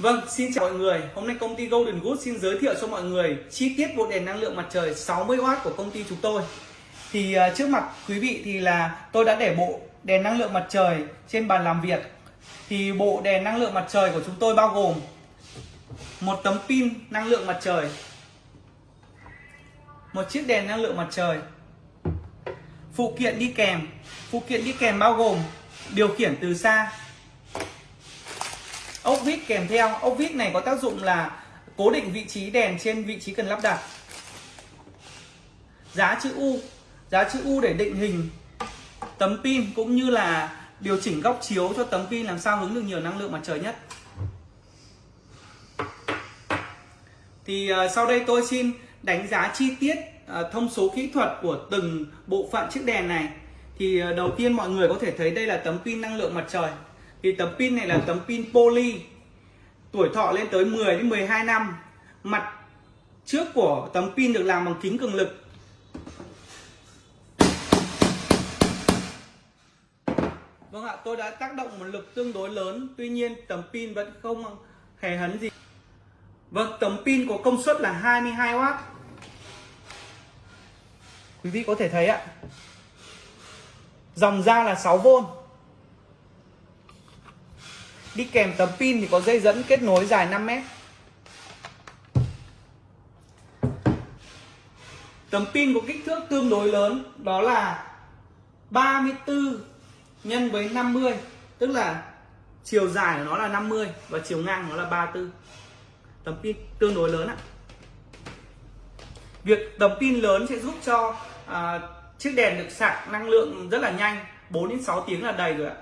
Vâng, xin chào mọi người. Hôm nay công ty Golden Good xin giới thiệu cho mọi người chi tiết bộ đèn năng lượng mặt trời 60W của công ty chúng tôi. Thì uh, trước mặt quý vị thì là tôi đã để bộ đèn năng lượng mặt trời trên bàn làm việc. Thì bộ đèn năng lượng mặt trời của chúng tôi bao gồm một tấm pin năng lượng mặt trời, một chiếc đèn năng lượng mặt trời, phụ kiện đi kèm. Phụ kiện đi kèm bao gồm điều khiển từ xa, ốc vít kèm theo. Ốc vít này có tác dụng là cố định vị trí đèn trên vị trí cần lắp đặt. Giá chữ U. Giá chữ U để định hình tấm pin cũng như là điều chỉnh góc chiếu cho tấm pin làm sao hứng được nhiều năng lượng mặt trời nhất. Thì uh, sau đây tôi xin đánh giá chi tiết uh, thông số kỹ thuật của từng bộ phận chiếc đèn này. Thì uh, đầu tiên mọi người có thể thấy đây là tấm pin năng lượng mặt trời thì tấm pin này là tấm pin poly. Tuổi thọ lên tới 10 đến 12 năm. Mặt trước của tấm pin được làm bằng kính cường lực. Vâng ạ, tôi đã tác động một lực tương đối lớn. Tuy nhiên tấm pin vẫn không hề hấn gì. Vâng, tấm pin có công suất là 22W Quý vị có thể thấy ạ. Dòng ra là 6V Đi kèm tấm pin thì có dây dẫn kết nối dài 5 mét. Tấm pin có kích thước tương đối lớn đó là 34 nhân với 50 tức là chiều dài của nó là 50 và chiều ngang nó là 34 tấm pin tương đối lớn ạ. Việc tấm pin lớn sẽ giúp cho à, chiếc đèn được sạc năng lượng rất là nhanh 4 đến 6 tiếng là đầy rồi ạ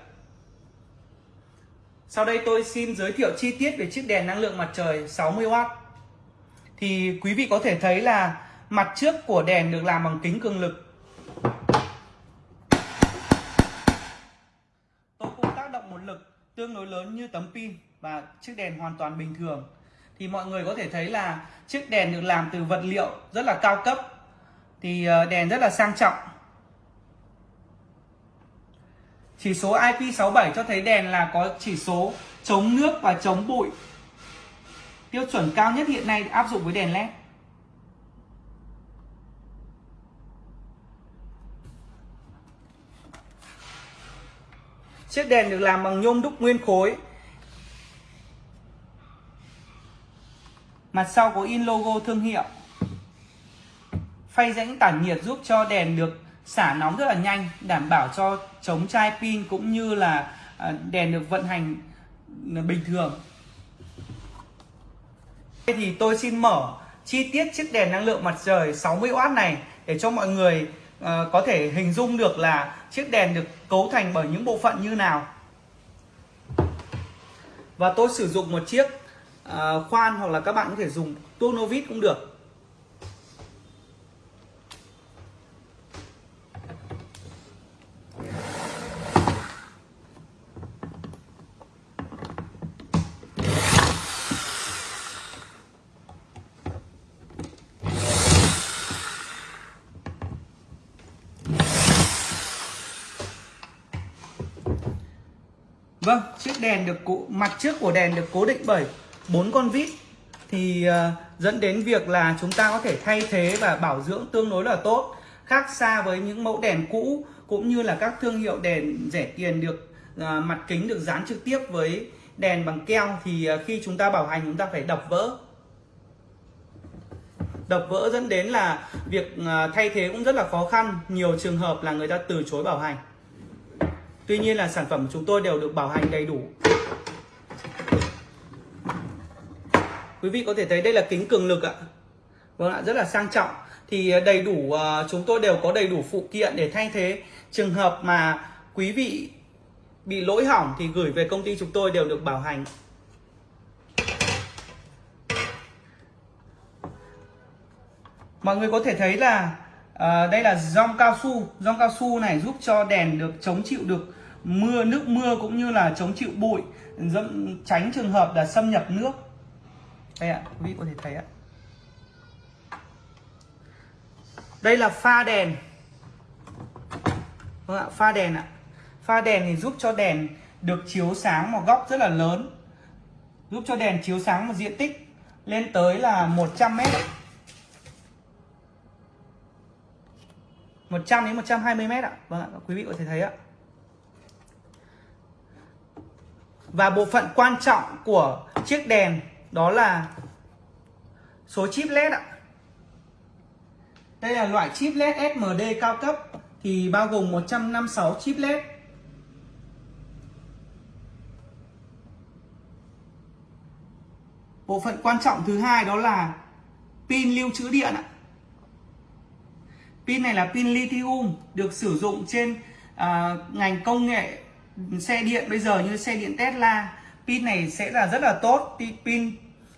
sau đây tôi xin giới thiệu chi tiết về chiếc đèn năng lượng mặt trời 60W. Thì quý vị có thể thấy là mặt trước của đèn được làm bằng kính cường lực. Tôi cũng tác động một lực tương đối lớn như tấm pin và chiếc đèn hoàn toàn bình thường. Thì mọi người có thể thấy là chiếc đèn được làm từ vật liệu rất là cao cấp. Thì ờ, đèn rất là sang trọng Chỉ số IP67 cho thấy đèn là có chỉ số chống nước và chống bụi. Tiêu chuẩn cao nhất hiện nay áp dụng với đèn LED. Chiếc đèn được làm bằng nhôm đúc nguyên khối. Mặt sau có in logo thương hiệu. Phay rãnh tản nhiệt giúp cho đèn được xả nóng rất là nhanh đảm bảo cho chống chai pin cũng như là à, đèn được vận hành à, bình thường. Thì tôi xin mở chi tiết chiếc đèn năng lượng mặt trời 60W này để cho mọi người uh, có thể hình dung được là chiếc đèn được cấu thành bởi những bộ phận như nào. Và tôi sử dụng một chiếc uh, khoan hoặc là các bạn có thể dùng tuốc novit vít cũng được. Vâng, chiếc đèn được cố, mặt trước của đèn được cố định bởi bốn con vít. Thì uh, dẫn đến việc là chúng ta có thể thay thế và bảo dưỡng tương đối là tốt khác xa với những mẫu đèn cũ cũng như là các thương hiệu đèn rẻ tiền được uh, mặt kính được dán trực tiếp với đèn bằng keo. Thì uh, khi chúng ta bảo hành chúng ta phải đập vỡ. Đập vỡ dẫn đến là việc uh, thay thế cũng rất là khó khăn. Nhiều trường hợp là người ta từ chối bảo hành. Tuy nhiên là sản phẩm của chúng tôi đều được bảo hành đầy đủ. Quý vị có thể thấy đây là kính cường lực ạ. Vâng ạ, rất là sang trọng. Thì à, đầy đủ, à, chúng tôi đều có đầy đủ phụ kiện để thay thế. Trường hợp mà quý vị bị lỗi hỏng thì gửi về công ty chúng tôi đều được bảo hành. Mọi người có thể thấy là à, đây là rong cao su. Rong cao su này giúp cho đèn được chống chịu được mưa nước mưa cũng như là chống chịu bụi dẫm, tránh trường hợp là xâm nhập nước. Đây ạ quý vị có thể thấy ạ. Đây là pha đèn. Vâng ạ pha đèn ạ. Pha đèn thì giúp cho đèn được chiếu sáng một góc rất là lớn giúp cho đèn chiếu sáng một diện tích lên tới là 100 mét. 100 đến 120 mét ạ. Vâng ạ, quý vị có thể thấy ạ. Và bộ phận quan trọng của chiếc đèn đó là số chip LED ạ Đây là loại chip LED SMD cao cấp thì bao gồm 156 chip LED Bộ phận quan trọng thứ hai đó là pin lưu trữ điện ạ. Pin này là pin lithium được sử dụng trên uh, ngành công nghệ xe điện bây giờ như xe điện Tesla. Pin này sẽ là rất là tốt. Pin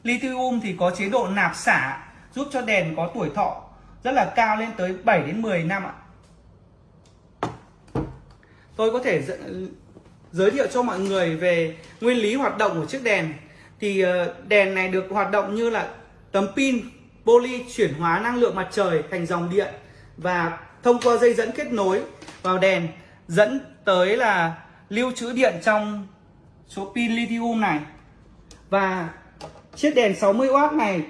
lithium thì có chế độ nạp xả, giúp cho đèn có tuổi thọ rất là cao lên tới 7 đến 10 năm ạ. Tôi có thể giới thiệu cho mọi người về nguyên lý hoạt động của chiếc đèn thì ờ, đèn này được hoạt động như là tấm pin poly chuyển hóa năng lượng mặt trời thành dòng điện và thông qua dây dẫn kết nối vào đèn dẫn tới là lưu trữ điện trong số pin lithium này. Và chiếc đèn 60W này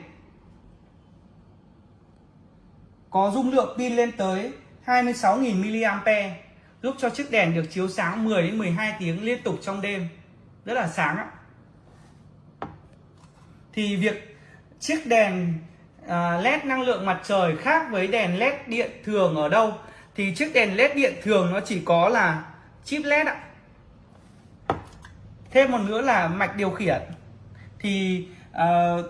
có dung lượng pin lên tới 26.000 mAh giúp cho chiếc đèn được chiếu sáng 10 đến 12 tiếng liên tục trong đêm. Rất là sáng ạ. Thì việc chiếc đèn à, led năng lượng mặt trời khác với đèn led điện thường ở đâu? Thì chiếc đèn led điện thường nó chỉ có là chip led ạ thêm một nữa là mạch điều khiển. Thì uh,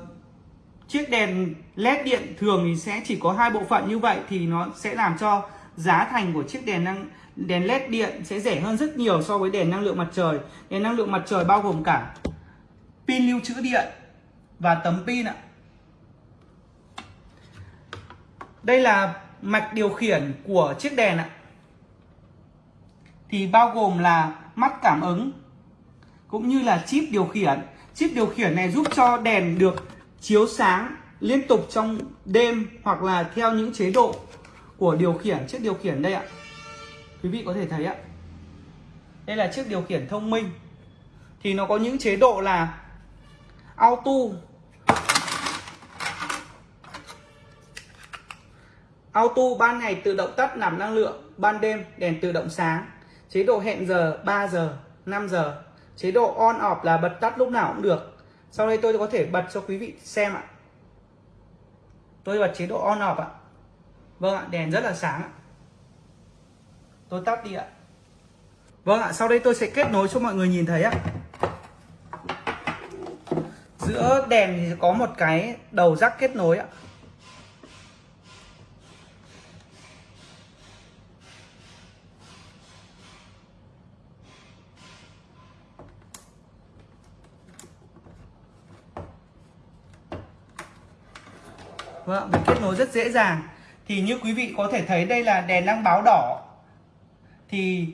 chiếc đèn led điện thường thì sẽ chỉ có hai bộ phận như vậy thì nó sẽ làm cho giá thành của chiếc đèn năng đèn led điện sẽ rẻ hơn rất nhiều so với đèn năng lượng mặt trời. Đèn năng lượng mặt trời bao gồm cả pin lưu trữ điện và tấm pin ạ. Đây là mạch điều khiển của chiếc đèn ạ. Thì bao gồm là mắt cảm ứng cũng như là chip điều khiển chip điều khiển này giúp cho đèn được chiếu sáng liên tục trong đêm hoặc là theo những chế độ của điều khiển chiếc điều khiển đây ạ quý vị có thể thấy ạ đây là chiếc điều khiển thông minh thì nó có những chế độ là auto Auto ban ngày tự động tắt nạp năng lượng, ban đêm đèn tự động sáng. Chế độ hẹn giờ 3 giờ, 5 giờ. Chế độ on off là bật tắt lúc nào cũng được. Sau đây tôi có thể bật cho quý vị xem ạ. Tôi bật chế độ on off ạ. Vâng ạ, đèn rất là sáng ạ. Tôi tắt đi ạ. Vâng ạ, sau đây tôi sẽ kết nối cho mọi người nhìn thấy ạ. Giữa đèn thì có một cái đầu rắc kết nối ạ. Vâng, mình kết nối rất dễ dàng. Thì như quý vị có thể thấy đây là đèn đang báo đỏ. Thì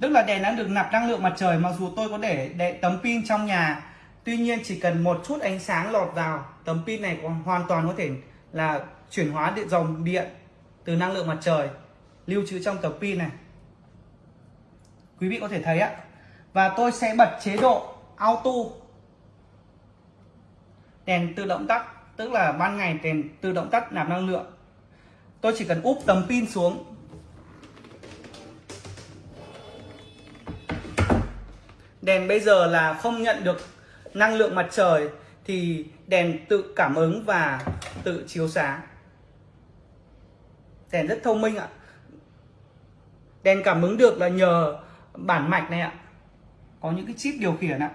tức là đèn đang được nạp năng lượng mặt trời mặc dù tôi có để, để tấm pin trong nhà. Tuy nhiên chỉ cần một chút ánh sáng lọt vào tấm pin này còn hoàn toàn có thể là chuyển hóa điện dòng điện từ năng lượng mặt trời lưu trữ trong tấm pin này. Quý vị có thể thấy ạ. Và tôi sẽ bật chế độ auto. Đèn tự động tắt tức là ban ngày đèn tự động tắt, nạp năng lượng. Tôi chỉ cần úp tấm pin xuống. Đèn bây giờ là không nhận được năng lượng mặt trời thì đèn tự cảm ứng và tự chiếu sáng. Đèn rất thông minh ạ. Đèn cảm ứng được là nhờ bản mạch này ạ. Có những cái chip điều khiển ạ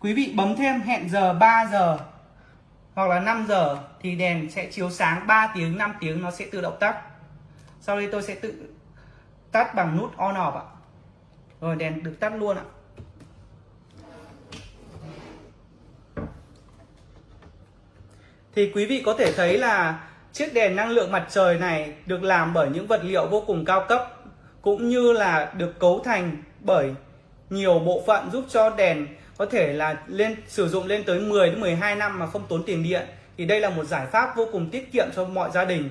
quý vị bấm thêm hẹn giờ 3 giờ hoặc là 5 giờ thì đèn sẽ chiếu sáng 3 tiếng 5 tiếng, nó sẽ tự động tắt. Sau đây tôi sẽ tự tắt bằng nút on off ạ. Rồi, đèn được tắt luôn ạ. Thì quý vị có thể thấy là chiếc đèn năng lượng mặt trời này được làm bởi những vật liệu vô cùng cao cấp, cũng như là được cấu thành bởi nhiều bộ phận giúp cho đèn có thể là lên sử dụng lên tới 10 đến 12 năm mà không tốn tiền điện. Thì đây là một giải pháp vô cùng tiết kiệm cho mọi gia đình.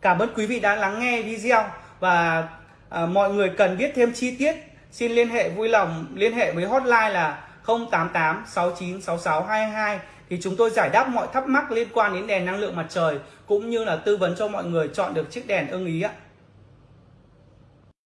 Cảm ơn quý vị đã lắng nghe video và à, mọi người cần biết thêm chi tiết xin liên hệ vui lòng liên hệ với hotline là 088 69 66 22 thì chúng tôi giải đáp mọi thắc mắc liên quan đến đèn năng lượng mặt trời cũng như là tư vấn cho mọi người chọn được chiếc đèn ưng ý ạ.